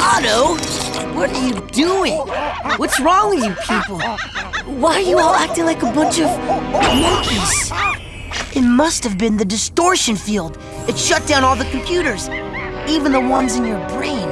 Otto, what are you doing? What's wrong with you people? Why are you all acting like a bunch of monkeys? It must have been the distortion field. It shut down all the computers, even the ones in your brain.